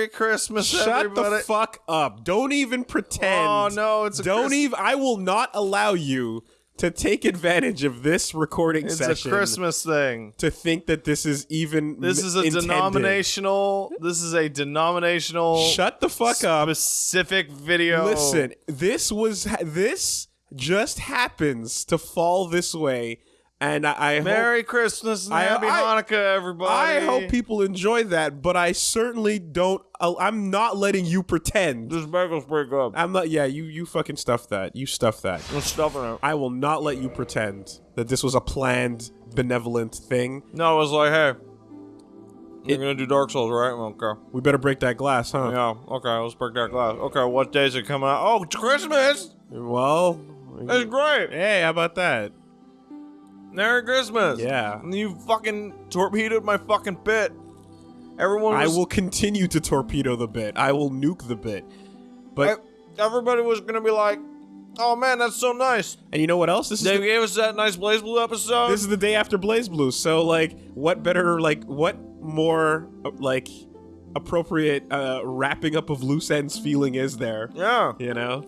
Merry Christmas, Shut everybody. the fuck up. Don't even pretend. Oh no, it's a Don't Christ- even. I will not allow you to take advantage of this recording It's session a Christmas thing. to think that this is even. This m- is a intended. denominational. This is a denominational. Shut the fuck up. Specific video. Listen, this was this just happens to fall this way, and I, I hope Merry Christmas and I- Happy I- Hanukkah, everybody. I hope people enjoy that, but I certainly don't. uh, I'm not letting you pretend. This bagels break up. I'm not. Yeah, you you fucking stuff that. You stuff that. I'm stuffing it. I will not let you pretend that this was a planned, benevolent thing. No, it was like, hey, you're gonna do Dark Souls, right? Okay. We better break that glass, huh? Yeah. Okay. Let's break that glass. Okay. What days are coming out? Oh, it's Christmas. Well, That's great. hey, how about that? Merry Christmas. Yeah. You fucking torpedoed my fucking bit. Everyone I will continue to torpedo the bit. I will nuke the bit. But I- everybody was gonna be like, "Oh man, that's so nice." and you know what else? This is They the, gave us that nice BlazBlue episode. this is the day after BlazBlue. So like, what better like what more uh, like appropriate uh, wrapping up of loose ends feeling is there? yeah. You know.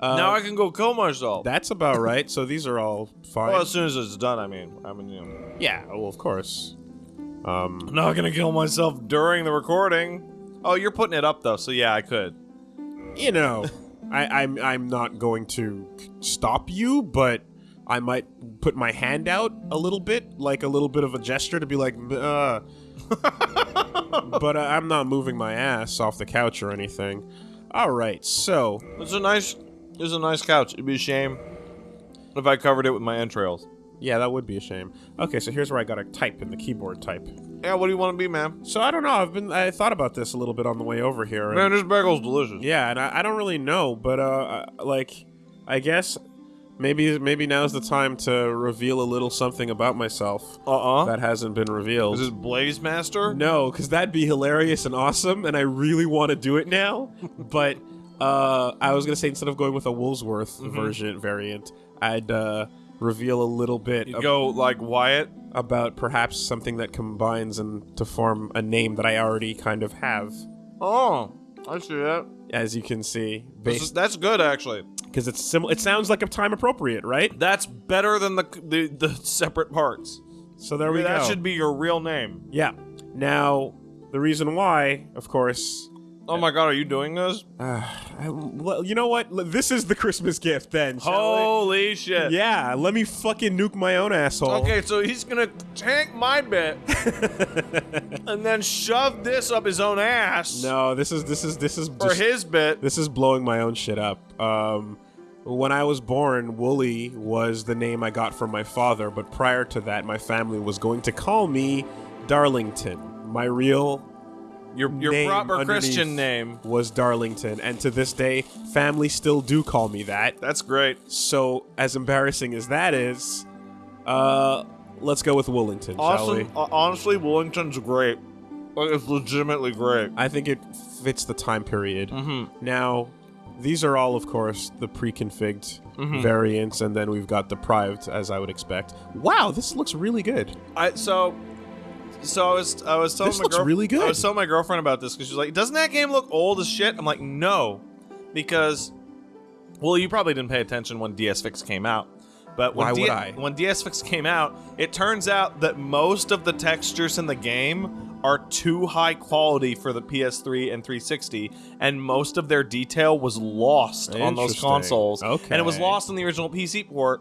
Uh, now I can go kill myself. that's about right. So these are all fine. well, as soon as it's done, I mean, I mean, you know. yeah. Well, of course. Um, I'm not gonna kill myself during the recording. Oh, you're putting it up though, so yeah, I could. you know, I, I'm I'm not going to stop you, but I might put my hand out a little bit, like a little bit of a gesture to be like, uh. but uh, I'm not moving my ass off the couch or anything. All right, so It's a nice, it's a nice couch. It'd be a shame if I covered it with my entrails. yeah, that would be a shame. Okay, so here's where I gotta type in the keyboard type. Yeah, what do you want to be, man? So I don't know. I've been I thought about this a little bit on the way over here. Man, this bagel's delicious. Yeah, and I, I don't really know, but uh, like, I guess maybe maybe now's the time to reveal a little something about myself Uh uh that hasn't been revealed. Is this Blaze Master? no, because that'd be hilarious and awesome, and I really want to do it now. but uh, I was gonna say instead of going with a Woolsworth version variant, I'd uh, reveal a little bit ab- go like Wyatt. about perhaps something that combines and to form a name that I already kind of have. Oh, I see that. As you can see, This is- that's good actually. because it's similar. It sounds like a time appropriate, right? That's better than the the, the separate parts. So there we that go. should be your real name. yeah. Now, the reason why, of course, Oh my god, are you doing this? uh, I- well, you know what? This is the Christmas gift then. Holy we? shit. Yeah, let me fucking nuke my own asshole. Okay, so he's gonna tank my bit and then shove this up his own ass No, this is this is this is for his bit. this is blowing my own shit up. Um, when I was born, Wooly was the name I got from my father, but prior to that, my family was going to call me Darlington. My real Your your proper Christian name. was Darlington, and to this day, family still do call me that. That's great. So, as embarrassing as that is, uh, let's go with Woolington, shall we? Uh, honestly, Wellington's great. Like, It's legitimately great. I think it fits the time period. Mm-hmm. Now, these are all, of course, the pre-configured Mm-hmm. variants, and then we've got deprived, as I would expect. Wow, this looks really good. I so so I was I was telling This my looks girl- really good. I was telling my girlfriend about this because she's like, "Doesn't that game look old as shit?" I'm like, "No," because well, you probably didn't pay attention when DSfix came out. But when Why D- would I? when DSfix came out, it turns out that most of the textures in the game are too high quality for the PS3 and 360, and most of their detail was lost on those consoles. Okay. And it was lost on the original PC port.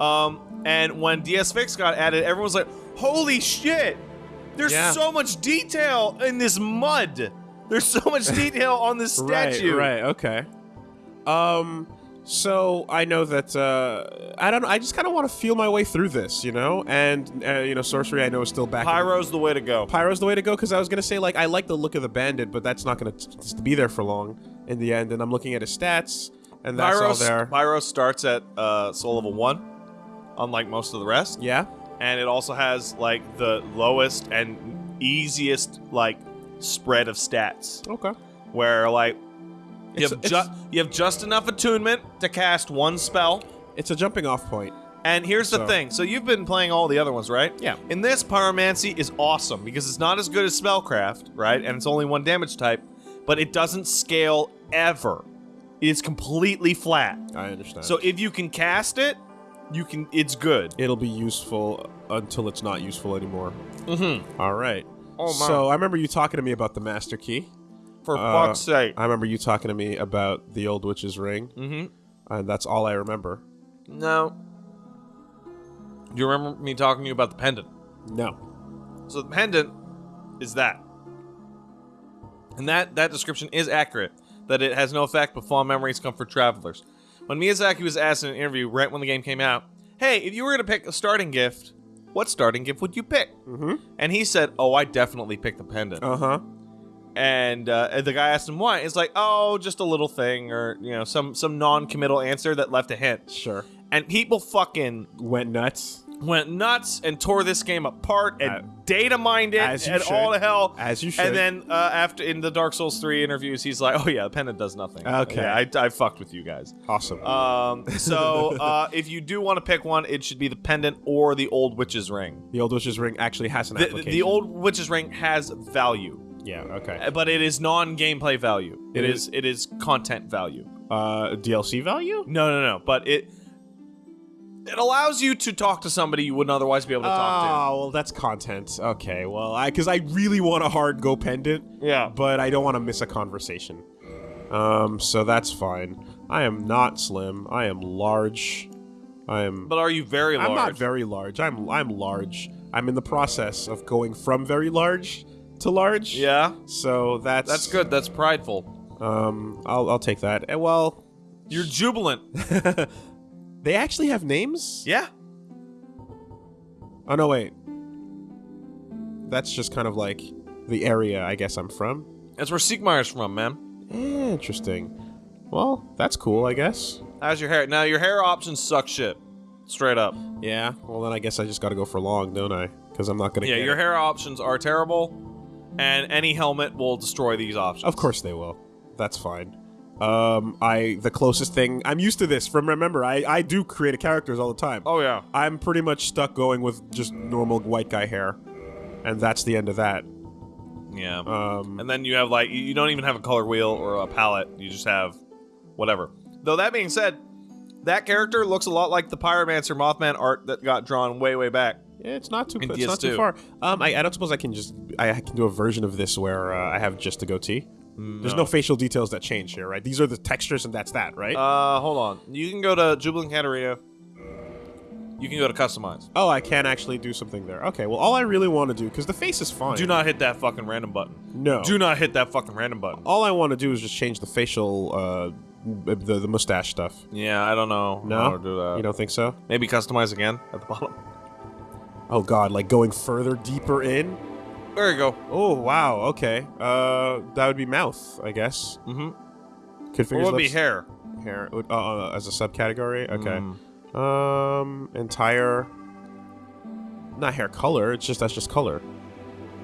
Um, and when DSfix got added, everyone was like, "Holy shit! There's Yeah. so much detail in this mud. There's so much detail on this statue." Right, right, okay. Um, so I know that uh, I don't. I just kind of want to feel my way through this, you know. And uh, you know, sorcery I know is still back. Pyro's the way to go. Pyro's the way to go because I was gonna say like I like the look of the bandit, but that's not gonna be there for long in the end. And I'm looking at his stats, and that's Pyro, all there. Pyro starts at uh, soul level one, unlike most of the rest, yeah. And it also has like the lowest and easiest like spread of stats, Okay. where like you It's- have just you have just enough attunement to cast one spell. It's a jumping off point. And here's the So- thing. So you've been playing all the other ones, right? Yeah. In this, Pyromancy is awesome because it's not as good as Spellcraft, right? And it's only one damage type, but it doesn't scale ever. It's completely flat. I understand. So if you can cast it, you can. It's good. it'll be useful until it's not useful anymore. Mm-hmm. All right. Oh, man. So I remember you talking to me about the master key. For Uh, fuck's sake. I remember you talking to me about the old witch's ring, Mm-hmm. and that's all I remember. No. Do you remember me talking to you about the pendant? No. So the pendant is that. And that that description is accurate. That it has no effect, but fond memories come for travelers. When Miyazaki was asked in an interview right when the game came out, "Hey, if you were going to pick a starting gift, what starting gift would you pick?" Mm-hmm. And he said, "Oh, I definitely pick the pendant." Uh huh. and uh, the guy asked him why. It's like, "Oh, just a little thing, or you know, some some non-committal answer that left a hint." Sure. And people fucking Went nuts. Went nuts and tore this game apart and Uh, data mined it as you and all should. the hell. As you should. And then uh, after in the Dark Souls 3 interviews, he's like, "Oh yeah, the pendant does nothing." Okay. yeah, I, I fucked with you guys. Awesome. Um, so uh, if you do want to pick one, it should be the pendant or the old witch's ring. the old witch's ring actually has an The, application. the old witch's ring has value, Yeah. Okay. uh, but it is non-gameplay value. It it is- is it is content value. Uh, DLC value. No, no, no. But it it allows you to talk to somebody you wouldn't otherwise be able to talk to. Oh well, that's content. Okay. Well, I because I really want a hard go pendant. Yeah. but I don't want to miss a conversation. Um, so that's fine. I am not slim. I am large. I am. But are you very large? I'm not very large. I'm I'm large. I'm in the process of going from very large to large. Yeah, So that's that's good. That's prideful. Um, I'll I'll take that. Eh, well, You're jubilant. they actually have names. Yeah. Oh no, wait. That's just kind of like the area I guess I'm from. That's where Siegmeyer's from, man. Interesting. Well, that's cool, I guess. How's your hair? Now your hair options suck shit. Straight up. Yeah. Well, then I guess I just got to go for long, don't I? Because I'm not gonna. Yeah, get your it. hair options are terrible, and any helmet will destroy these options. Of course they will. That's fine. Um, I the closest thing I'm used to this from. Remember, I I do create characters all the time. Oh yeah. I'm pretty much stuck going with just normal white guy hair, and that's the end of that. Yeah. Um, and then you have like you- don't even have a color wheel or a palette. You just have whatever. Though that being said, that character looks a lot like the Pyromancer Mothman art that got drawn way way back. yeah, it's not too. It's not too far. Um, I, I don't suppose I can just. I, I can do a version of this where uh, I have just a goatee. There's no facial details that change here, right? These are the textures, and that's that, right? Uh, hold on. You can go to Jubilant Catarina. You can go to customize. oh, I can actually do something there. Okay, well, all I really want to do because the face is fine. Do not hit that fucking random button. No. Do not hit that fucking random button. all I want to do is just change the facial, uh, the the mustache stuff. Yeah, I don't know No, do that. you don't think so? Maybe customize again at the bottom. Oh God, like going further deeper in. There you go. Oh wow, okay. Uh, that would be mouth, I guess. Mm-hmm. What fingers, would be hair? hair uh, uh, as a subcategory. Okay. Mm. Um, entire. Not hair color. It's just that's just color.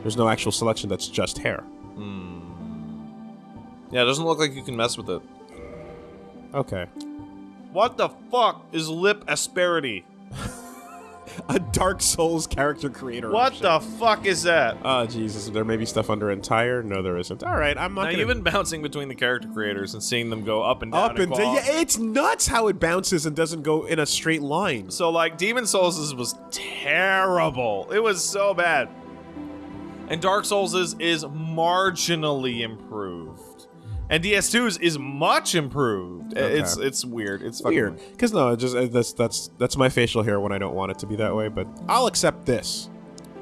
There's no actual selection that's just hair. Yeah, it doesn't look like you can mess with it. Okay. What the fuck is lip asperity? A Dark Souls character creator. What option. the fuck is that? Oh Jesus! There may be stuff under entire. No, there isn't. All right, I'm not Now gonna. you've been bouncing between the character creators and seeing them go up and down. up and down. Yeah, it's nuts how it bounces and doesn't go in a straight line. So like Demon Souls was terrible. It was so bad. And Dark Souls is, is marginally improved. And DS2's is much improved. Okay. It's it's weird. It's fucking Weird, because no, just that's that's that's my facial hair when I don't want it to be that way. But I'll accept this.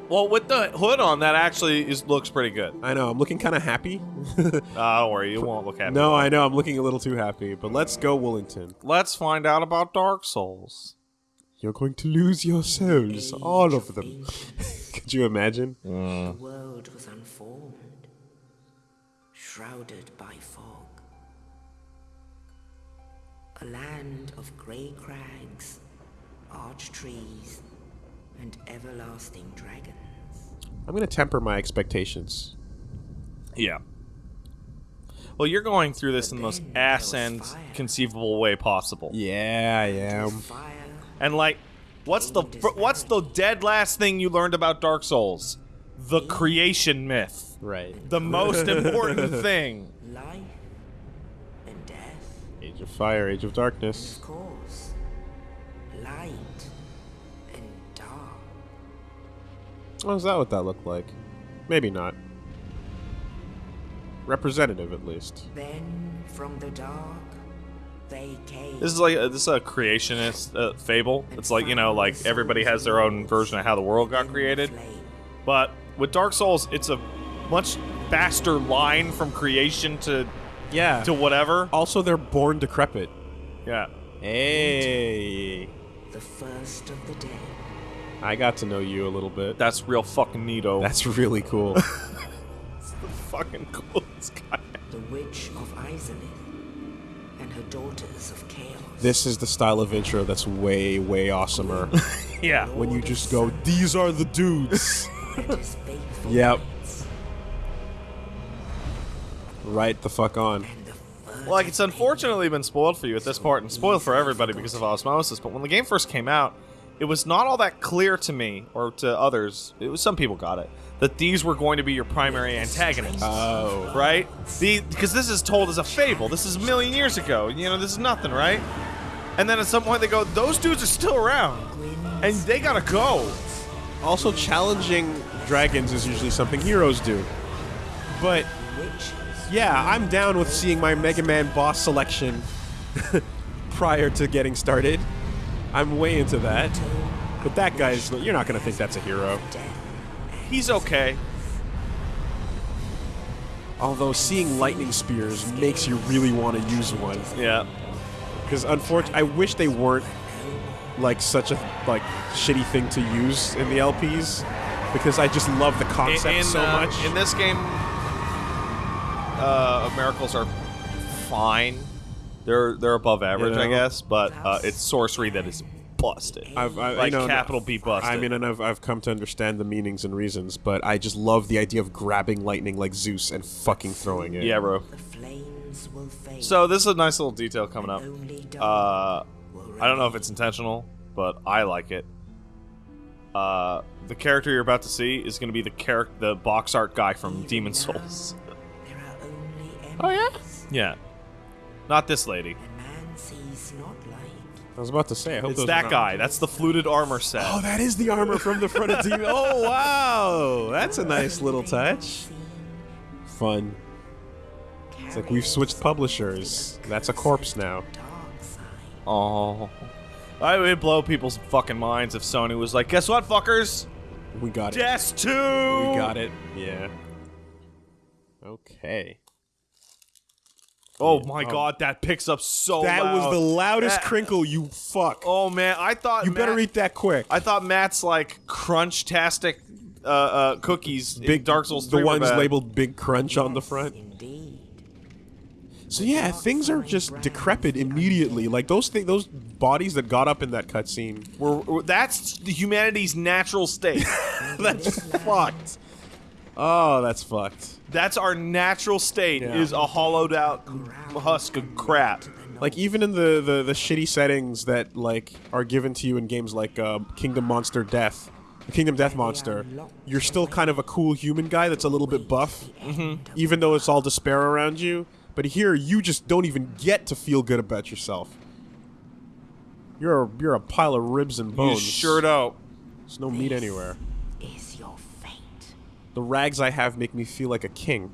Well, with the hood on, that actually is looks pretty good. I know I'm looking kind of happy. Uh, don't worry, you won't look happy. no, I know I'm looking a little too happy. But let's go, Woolington. Let's find out about Dark Souls. You're going to lose your souls, all of them. Could you imagine? The world was unformed, shrouded by A land of grey crags, arch trees, and everlasting dragons. I'm going to temper my expectations. Yeah. Well, you're going through this in the most then there was ass end fire. conceivable way possible. Yeah, I am. And like What's the what's the dead last thing you learned about Dark Souls? The creation myth. Right. The most important thing. Life and death, Age of Fire, Age of Darkness. of course. Light and dark. Oh, is that what that looked like? Maybe not. Representative, at least. Then from the dark, they came. This is like uh, this is a creationist uh, fable. It's like you know, like everybody has their own version of how the world got created. But with Dark Souls, it's a much faster line from creation to Yeah. to whatever. also, they're born decrepit. Yeah. Hey. The first of the day. I got to know you a little bit. That's real fucking neato. That's really cool. it's the fucking cool. This guy. The Witch of Izalith. And her daughters of chaos. this is the style of intro that's way, way awesomer. Yeah. when you just go, these are the dudes. and his Yep. Right the fuck on. And the first Well, like it's unfortunately been spoiled for you at this part, and spoiled for everybody because of osmosis. But when the game first came out, it was not all that clear to me or to others. It was some people got it that these were going to be your primary antagonists. Oh. right? The because this is told as a fable. This is a million years ago. You know, this is nothing, right? And then at some point they go, those dudes are still around, and they gotta go. Also, challenging dragons is usually something heroes do. But. Yeah, I'm down with seeing my Mega Man boss selection prior to getting started. I'm way into that. But that guy's, you're not gonna think that's a hero. He's okay. Although seeing lightning spears makes you really want to use one. Yeah. Because unfortunately, I wish they weren't like such a like shitty thing to use in the LPs. Because I just love the In, concept in, so uh, much. in this game, uh, miracles are fine. They're they're above average, I know? guess, but uh, it's sorcery that is busted. I've, I, like you know, capital B busted. I mean, and I've, I've come to understand the meanings and reasons, but I just love the idea of grabbing lightning like Zeus and fucking throwing it. yeah, bro. The flames will fade. So this is a nice little detail coming up. Only dark Uh, will I don't know if it's intentional, but I like it. Uh, the character you're about to see is going to be the character, the box art guy from Demon Souls. There are only Oh, yeah? yeah, not this lady. Man sees not light. I was about to say, I hope It's those that are guy. That's the fluted armor set. Oh, that is the armor from the front of Demon. Oh, wow! That's a nice little touch. Fun. It's like we've switched publishers. That's a corpse now. Oh. I would blow people's fucking minds if Sony was like, guess what, fuckers? We got it. Death 2! We got it. Yeah. Okay. Oh my Oh. god, that picks up so That was the loudest That- crinkle, you fuck. Oh man, I thought you better eat that quick. I thought Matt's like crunch-tastic uh, uh, cookies in Dark Souls 3 the ones bad. labeled Big Crunch on the front. Indeed. So yeah, things are just decrepit immediately. Like those thi- those bodies that got up in that cutscene. We're, we're- that's the humanity's natural state. That's fucked. Oh, that's fucked. that's our natural state Yeah. is a hollowed out husk of crap. Like even in the, the the shitty settings that like are given to you in games like uh, Kingdom Monster Death, Kingdom Death Monster, you're still kind of a cool human guy that's a little bit buff, even though it's all despair around you. But here, you just don't even get to feel good about yourself. You're a, you're a pile of ribs and You bones. sure don't. There's no meat anywhere. Is your fate. The rags I have make me feel like a king.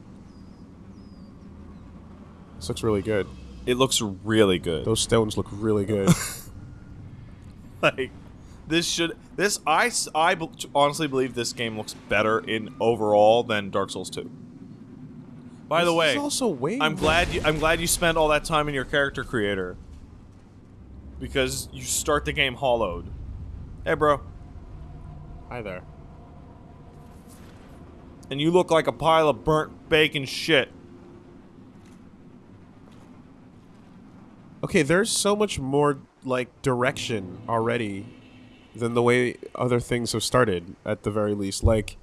This looks really good. It looks really good. Those stones look really good. like this should this I I honestly believe this game looks better in overall than Dark Souls 2. By the way, also way I'm glad you I'm glad you spent all that time in your character creator because you start the game hollowed. Hey, bro, Hi there. And you look like a pile of burnt bacon shit. Okay, there's so much more like direction already than the way other things have started at the very least. Like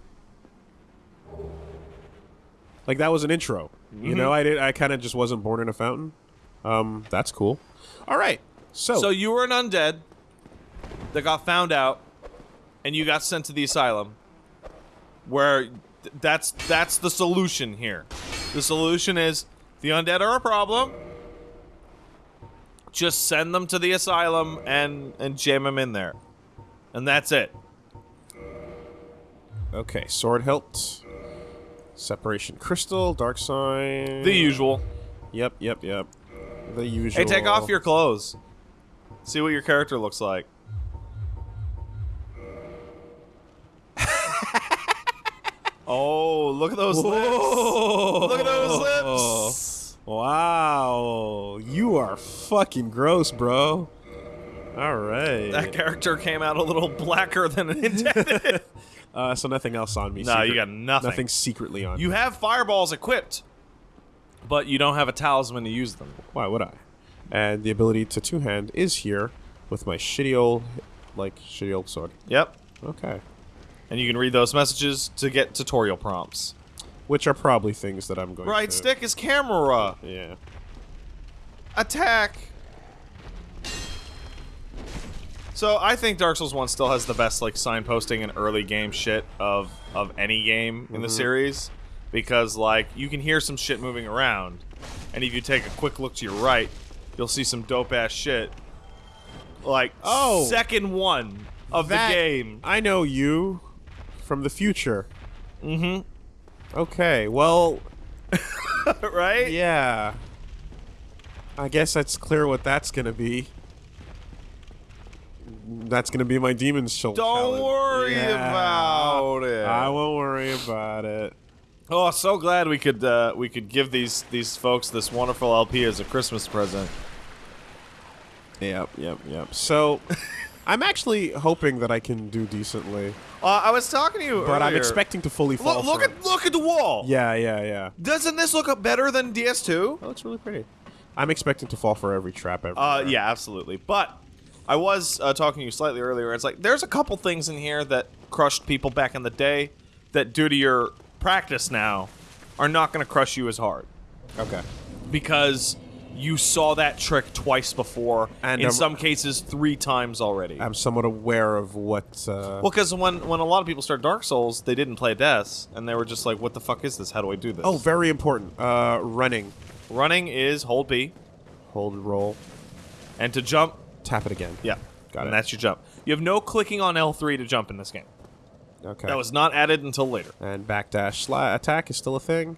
like that was an intro. You know, I did I kind of just wasn't born in a fountain. Um that's cool. All right. So, So you were an undead. that got found out, and you got sent to the asylum, where th- that's that's the solution here. The solution is the undead are a problem. Just send them to the asylum and and jam them in there, and that's it. Okay, sword hilt. Separation crystal, dark sign. The usual. Yep, yep, yep. The usual. Hey, take off your clothes. See what your character looks like. Oh, look at those lips. Look at those lips. Wow, you are fucking gross, bro. All right. That character came out a little blacker than intended. Uh, so nothing else on me. No, you got nothing. Nothing secretly on. you me. have fireballs equipped, but you don't have a talisman to use them. Why would I? And the ability to two hand is here with my shitty old, like shitty old sword. Yep. Okay. And you can read those messages to get tutorial prompts. Which are probably things that I'm going Right to. stick is camera. Yeah. attack. So I think Dark Souls 1 still has the best like signposting and early game shit of of any game in the Mm-hmm. series because like you can hear some shit moving around and if you take a quick look to your right, you'll see some dope ass shit. Like Oh. second one of That- the game. I know you from the future. Mm-hmm. Okay, well, right? yeah. I guess that's clear what that's gonna be. That's gonna be my demon's soul. Don't challenge. worry Yeah. about it. I won't worry about it. Oh, so glad we could uh, we could give these these folks this wonderful LP as a Christmas present. Yep, yep, yep. So, I'm actually hoping that I can do decently, Uh, I was talking to you, but I'm expecting to fully fall. Look, look at look at the wall. Yeah, yeah, yeah. Doesn't this look better than DS2? That looks really pretty. I'm expecting to fall for every trap ever. Uh, yeah, absolutely. But I was uh, talking to you slightly earlier. It's like there's a couple things in here that crushed people back in the day that, due to your practice now, are not going to crush you as hard Okay. because you saw that trick twice before, And, in um, some cases three times already. I'm somewhat aware of what. Uh, well, because when when a lot of people start Dark Souls, they didn't play Deaths, and they were just like, "What the fuck is this? How do I do this?" oh, very important. Uh, running. running is hold B, Hold roll. and to jump, Tap it again. yeah, Got and it. And that's your jump. You have no clicking on L3 to jump in this game. Okay. That was not added until later. And backdash sla- attack is still a thing.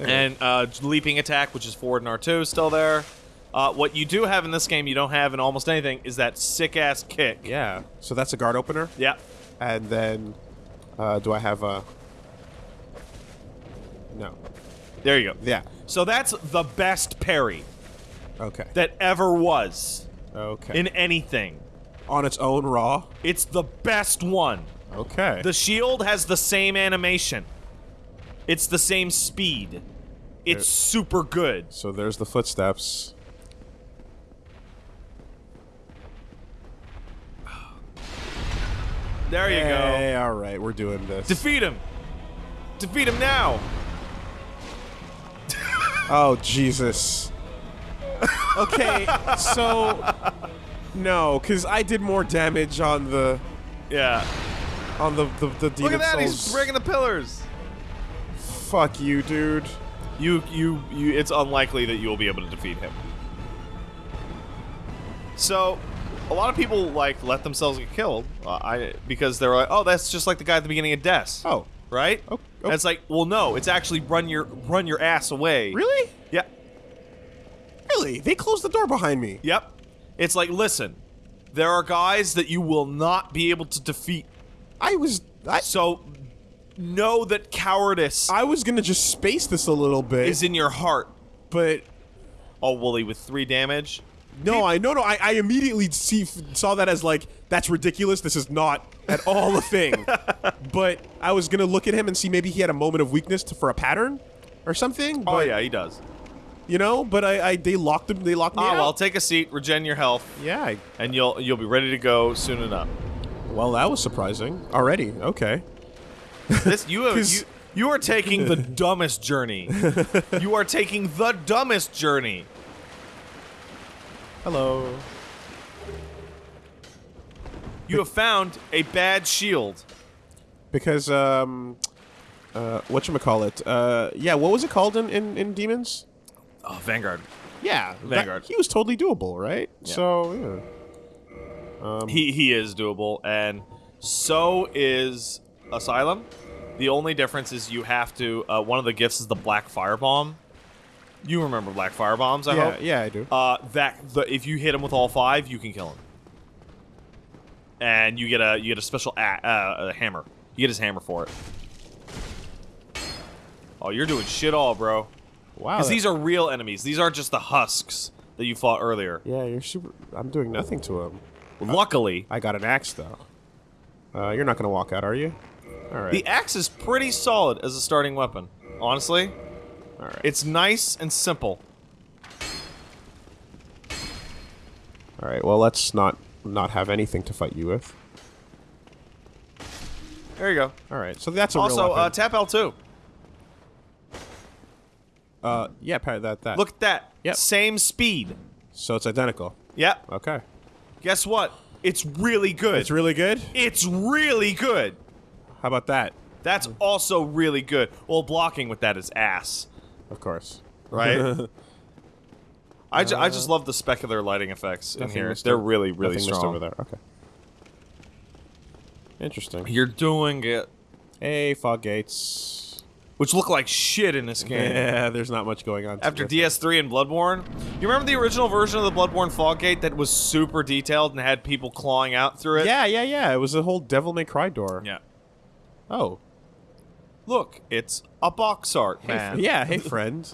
And uh, leaping attack, which is forward and R2, is still there. Uh, what you do have in this game, you don't have in almost anything, is that sick ass kick. Yeah. So that's a guard opener. Yeah. And then, uh, do I have a? No. There you go. Yeah. So that's the best parry Okay. that ever was Okay. in anything. On its own, raw. It's the best one. Okay. The shield has the same animation. It's the same speed. It's super good. so there's the footsteps. There you go. Hey, all right, we're doing this. Defeat him. Defeat him now. oh Jesus. Okay, so no, because I did more damage on the Yeah. on the the, the Look at that. He's breaking the pillars. Fuck you, dude. You, you, you. It's unlikely that you will be able to defeat him. So, a lot of people like let themselves get killed. Uh, I because they're like, oh, that's just like the guy at the beginning of Death. Oh, right. Oh, And it's like, well, no, it's actually run your run your ass away. really? Yeah. Really? They closed the door behind me. Yep. It's like, listen, there are guys that you will not be able to defeat. I was I, So, know that cowardice I was gonna just space this a little bit, is in your heart. but Oh, Wooly with three damage. no, I no no I, I immediately see saw that as like that's ridiculous. This is not at all a thing. but I was gonna look at him and see maybe he had a moment of weakness to, for a pattern or something. Oh but, yeah, he does. you know. But I, I they locked him. They locked me Oh out. well, take a seat, regen your health, yeah. I, and you'll you'll be ready to go soon enough. well, that was surprising already. Okay. This you have, you you are taking the dumbest journey. you are taking the dumbest journey. Hello. You have found a bad shield. Because um, uh, what you call it? Uh, yeah, what was it called in in, in Demons? Oh, Vanguard. Yeah, that- Vanguard. he was totally doable, right? Yeah. So yeah. Um, He he is doable, and so is Asylum. The only difference is you have to. Uh, one of the gifts is the Black Firebomb. You remember Black Firebombs? I yeah, hope. yeah, I do. Uh, that the, if you hit him with all five, you can kill him, and you get a you get a special a, uh, a hammer. You get his hammer for it. Oh, you're doing shit all, bro. wow. Because these are real enemies. These aren't just the husks that you fought earlier. yeah, you're super. I'm doing nothing to him. Luckily, I got an axe though. Uh, you're not gonna walk out, are you? All right. the axe is pretty solid as a starting weapon. Honestly, All right. it's nice and simple. All right. Well, let's not not have anything to fight you with. There you go. All right. So that's a real Also, uh, tap L2. Uh, yeah, that that. Look at that. Yep. Same speed. So it's identical. Yep. Okay. Guess what? It's really good. It's really good. It's really good. How about that? That's mm. also really good. Well, blocking with that is ass, Of course. right? I, ju- I just uh, love the specular lighting effects in here. They're really, really nothing strong. over there. Okay. Interesting. You're doing it. Hey, fog gates. Which look like shit in this game. Yeah, there's not much going on. After DS3 and Bloodborne, you remember the original version of the Bloodborne fog gate that was super detailed and had people clawing out through it. it? Yeah, yeah, yeah. It was a whole Devil May Cry door. Yeah. Oh. Look, it's a box art, man. Yeah. Hey, friend.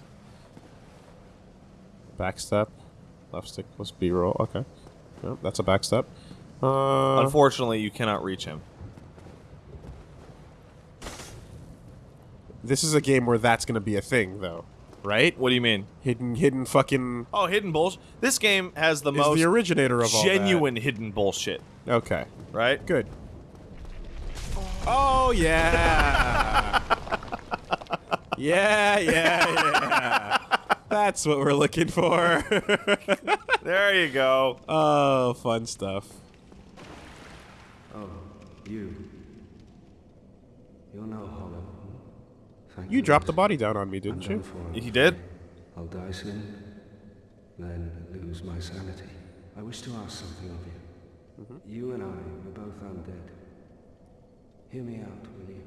Backstep. Left stick plus B roll. Okay. Yep, that's a backstep. Uh, Unfortunately, you cannot reach him. this is a game where that's gonna be a thing, though, right? What do you mean? Hidden, hidden, fucking. Oh, hidden bullshit. This game has the Is most the originator of all that. genuine hidden bullshit, Okay. right? Good. Oh yeah. yeah, yeah, yeah. That's what we're looking for. There you go. oh, fun stuff. Oh, you. You're no hollow. Thank You dropped the body down on me, didn't done you? He did? I'll die soon, then lose my sanity. I wish to ask something of you. Mm-hmm. You and I are both undead. Hear me out, will you?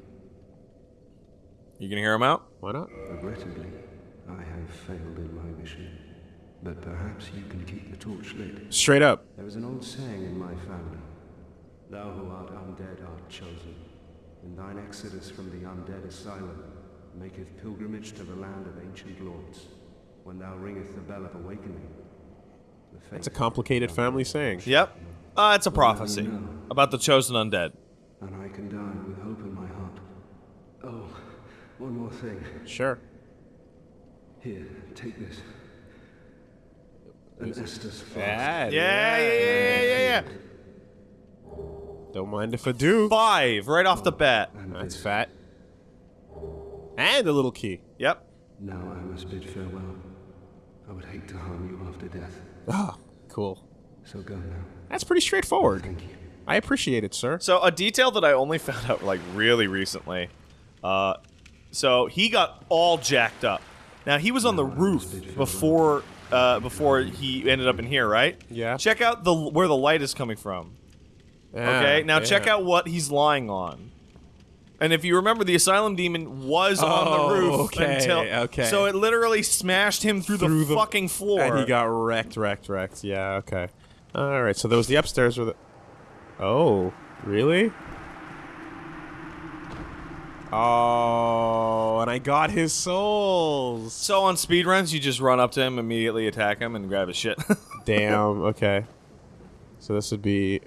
You gonna hear him out? Why not? Regrettably, I have failed in my mission. But perhaps you can keep the torch lit. Straight up. There is an old saying in my family Thou who art undead art chosen, and thine exodus from the undead asylum maketh pilgrimage to the land of ancient lords. When thou ringeth the bell of awakening, the fate It's a complicated family saying. Yep. Uh, it's a prophecy about the chosen undead. and I can die with hope in my heart. Oh, one more thing. Sure. Here, take this. An Estus flask. Yeah, Yeah, yeah, yeah, yeah, yeah, yeah. Don't mind if I do. Five right off the bat. And That's this. fat. And a little key. Yep. Now I must bid farewell. I would hate to harm you after death. Ah, cool. So go now. That's pretty straightforward. Thank you. I appreciate it, sir. So a detail that I only found out like really recently. Uh, so he got all jacked up. Now he was on the roof before uh, before he ended up in here, right? Yeah. Check out the where the light is coming from. Okay. Now check out what he's lying on. And if you remember, the asylum demon was on Oh, the roof okay, until okay. so it literally smashed him through, Through the, the- fucking floor. And he got wrecked, wrecked, wrecked. Yeah, okay. All right, so there was the upstairs with it. Oh, really? Oh, and I got his souls. so on speedruns, you just run up to him, immediately attack him, and grab his shit. Damn, okay. So this would be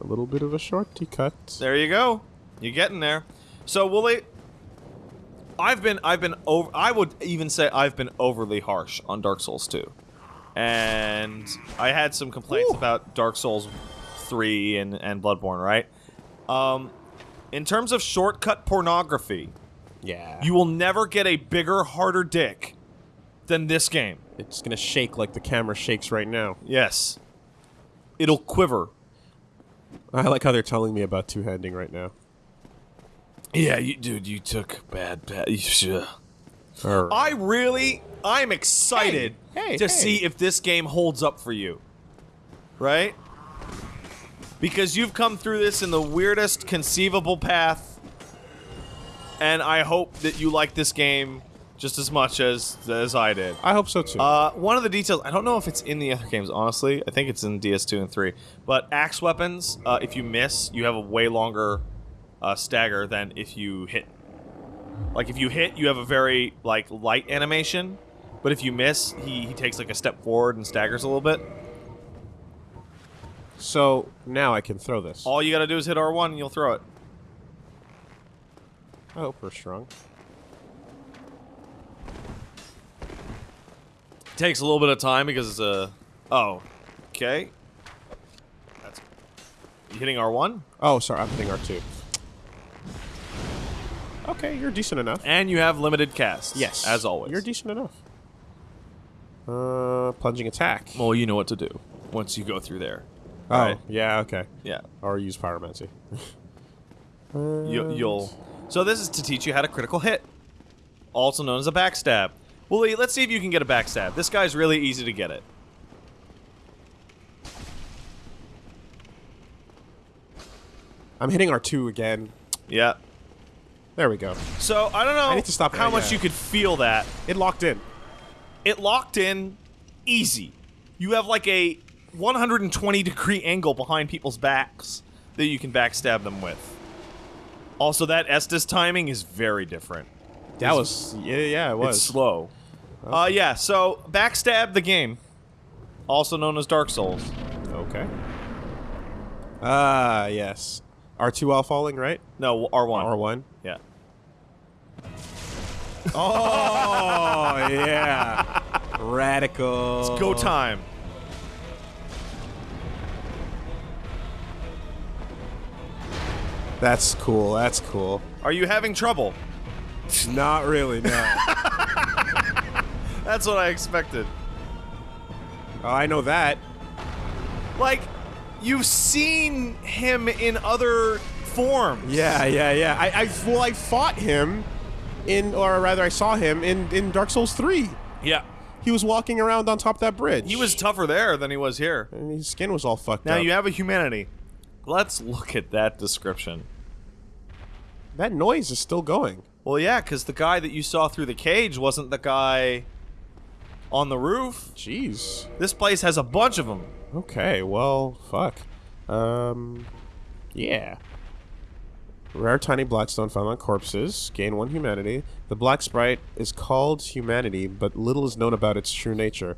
a little bit of a shorty cut. There you go. You're getting there. So will they? I've been, I've been over. I would even say I've been overly harsh on Dark Souls 2, and I had some complaints Ooh. about Dark Souls 3 and and Bloodborne. Right. Um, in terms of shortcut pornography, Yeah. you will never get a bigger, harder dick than this game. It's gonna shake like the camera shakes right now. Yes. It'll quiver. I like how they're telling me about two handing right now. Yeah, you, dude, you took bad, bad. You. I really, I'm excited Hey, hey, to hey. see if this game holds up for you. Right? Because you've come through this in the weirdest conceivable path, and I hope that you like this game just as much as as I did. I hope so too. Uh, one of the details, I don't know if it's in the other games, honestly. I think it's in DS2 and 3. But axe weapons, uh, if you miss, you have a way longer uh, stagger than if you hit. Like, if you hit, you have a very, like, light animation. But if you miss, he, he takes, like, a step forward and staggers a little bit. So now I can throw this. All you gotta do is hit R1 and you'll throw it. I hope we're strong. Takes a little bit of time because it's a... Oh. Okay. That's... You hitting R1? Oh, sorry, I'm hitting R2. Okay, you're decent enough. And you have limited casts. Yes. As always. You're decent enough. Uh, plunging attack. Well, you know what to do once you go through there. Oh, right. yeah, okay. Yeah, Or use pyromancy. you, you'll. So this is to teach you how to critical hit, also known as a backstab. Well, let's see if you can get a backstab. This guy's really easy to get it. I'm hitting R2 again. Yeah. There we go. So I don't know I need to stop how much you could feel that. It locked in. It locked in, easy. You have like a 120 degree angle behind people's backs that you can backstab them with. Also, that Estus timing is very different. That was yeah, yeah, it was. It's slow. Uh, yeah. So backstab the game, also known as Dark Souls. Okay. Ah, yes. R2 while falling, right? No, R one. R1. Yeah. Oh, yeah. Radical. It's go time. That's cool. That's cool. Are you having trouble? Not really, no. That's what I expected. oh, I know that. Like, you've seen him in other forms. Yeah, yeah, yeah. I, I well, I fought him in, or rather, I saw him in in Dark Souls 3. Yeah. He was walking around on top of that bridge. He was tougher there than he was here. and his skin was all fucked Now up. Now you have a humanity. Let's look at that description. that noise is still going. Well, yeah, because the guy that you saw through the cage wasn't the guy on the roof. Jeez. This place has a bunch of them. Okay, well, fuck. Um, yeah. Rare tiny blackstone found on corpses. Gain one humanity. The black sprite is called humanity, but little is known about its true nature.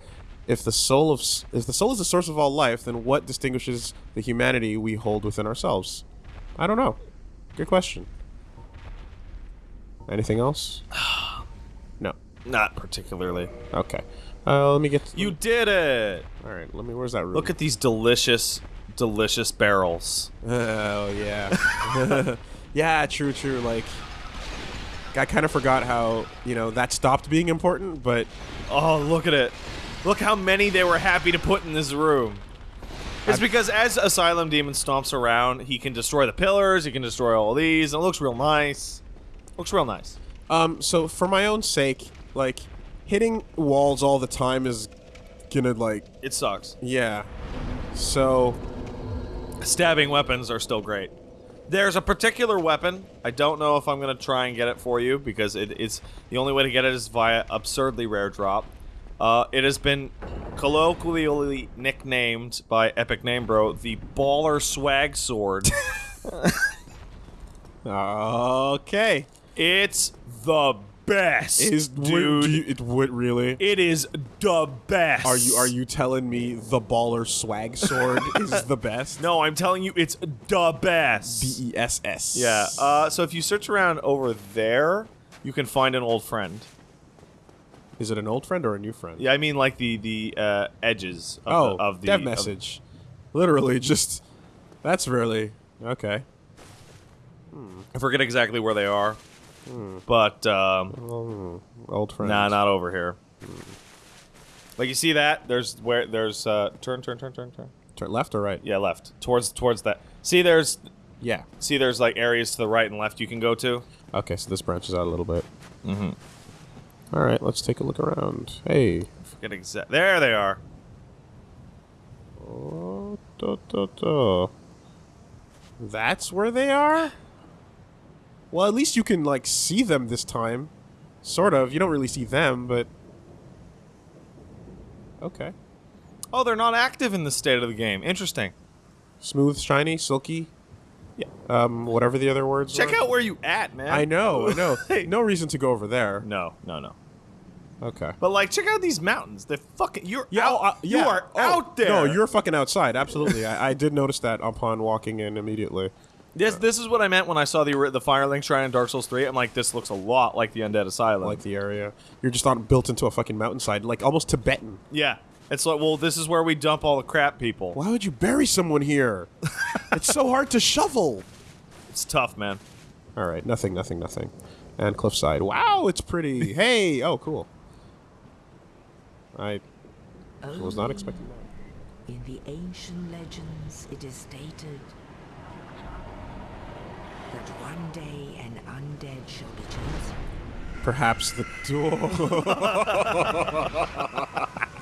If the soul of if the soul is the source of all life, then what distinguishes the humanity we hold within ourselves? I don't know. Good question. Anything else? no. Not particularly. Okay. Uh, let me get. You did it! All right. Let me. Where's that room? Look at these delicious, delicious barrels. Oh yeah. yeah, true, true. Like I kind of forgot how, you know, that stopped being important, but Oh, look at it. Look how many they were happy to put in this room. It's because as Asylum Demon stomps around, he can destroy the pillars, he can destroy all these, and it looks real nice. Looks real nice. um so for my own sake, like hitting walls all the time is gonna like It sucks. yeah. So, Stabbing weapons are still great. There's a particular weapon. I don't know if I'm going to try and get it for you because it is the only way to get it is via absurdly rare drop. Uh, it has been colloquially nicknamed by EpicNameBro the Baller Swag Sword. okay. it's the best, Is dude. do you- it would really it is the best. Are you are you telling me the baller swag sword is the best? No, I'm telling you, it's the best. B E S S. Yeah. Uh, so if you search around over there, you can find an old friend. Is it an old friend or a new friend? Yeah, I mean like the the uh, edges of Oh, the, of the dev message. Literally, just that's really okay. I forget exactly where they are, Hmm. but um, Old friend. nah, not over here. Like you see that? There's where there's uh, turn, turn, turn, turn, turn. Turn left or right? Yeah, left. Towards towards that. See, there's Yeah. see, there's like areas to the right and left you can go to. Okay, so this branches out a little bit. Mm-hmm. All right, let's take a look around. Hey. Forget exact. There they are. Oh, da, da, da. That's where they are? Well, at least you can, like, see them this time. Sort of. You don't really see them, but... Okay. Oh, they're not active in this state of the game. Interesting. Smooth, shiny, silky. Yeah. Um, whatever the other words Check were. out where you at, man. I know, I know. No reason to go over there. No, no, no. Okay. But like, check out these mountains. They're fucking. You're Yeah, out. oh, uh, You are Oh, out there. No, you're fucking outside. Absolutely. I, I did notice that upon walking in immediately. This this is what I meant when I saw the the Firelink Shrine in Dark Souls 3. I'm like, this looks a lot like the Undead Asylum. Like the area. You're just on built into a fucking mountainside, like almost Tibetan. yeah. It's like, well, this is where we dump all the crap people. Why would you bury someone here? it's so hard to shovel. It's tough, man. All right, nothing, nothing, nothing. And cliffside. Wow, it's pretty. hey, oh, cool. I was not expecting that. Oh, in the ancient legends, it is stated that one day an undead shall be chosen. Perhaps the door.